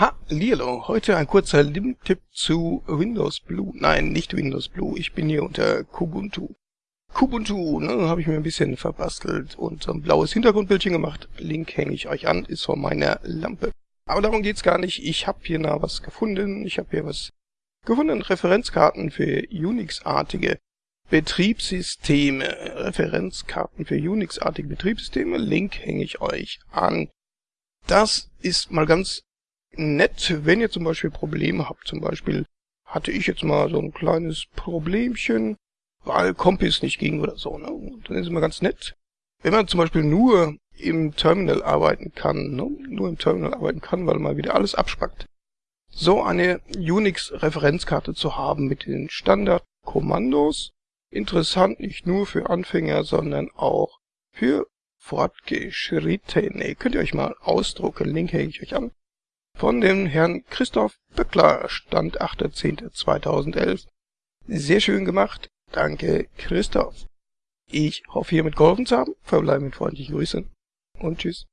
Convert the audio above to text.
Hallihallo, heute ein kurzer Lim-Tipp zu Windows Blue. Nein, nicht Windows Blue, ich bin hier unter Kubuntu. Kubuntu, ne, habe ich mir ein bisschen verbastelt und so ein blaues Hintergrundbildchen gemacht. Link hänge ich euch an, ist von meiner Lampe. Aber darum geht's gar nicht, ich habe hier noch was gefunden. Ich habe hier was gefunden, Referenzkarten für Unix-artige Betriebssysteme. Referenzkarten für Unix-artige Betriebssysteme, Link hänge ich euch an. Das ist mal ganz nett, wenn ihr zum Beispiel Probleme habt. Zum Beispiel hatte ich jetzt mal so ein kleines Problemchen, weil Kompis nicht ging oder so. Ne? Und dann ist es immer ganz nett, wenn man zum Beispiel nur im Terminal arbeiten kann, ne? nur im Terminal arbeiten kann, weil man wieder alles abspackt. So eine Unix-Referenzkarte zu haben mit den Standardkommandos, interessant nicht nur für Anfänger, sondern auch für Fortgeschrittene. Könnt ihr euch mal ausdrucken, Link hänge ich euch an von dem Herrn Christoph Böckler, Stand 8.10.2011. Sehr schön gemacht. Danke, Christoph. Ich hoffe, hiermit geholfen zu haben. Verbleibe mit freundlichen Grüßen und tschüss.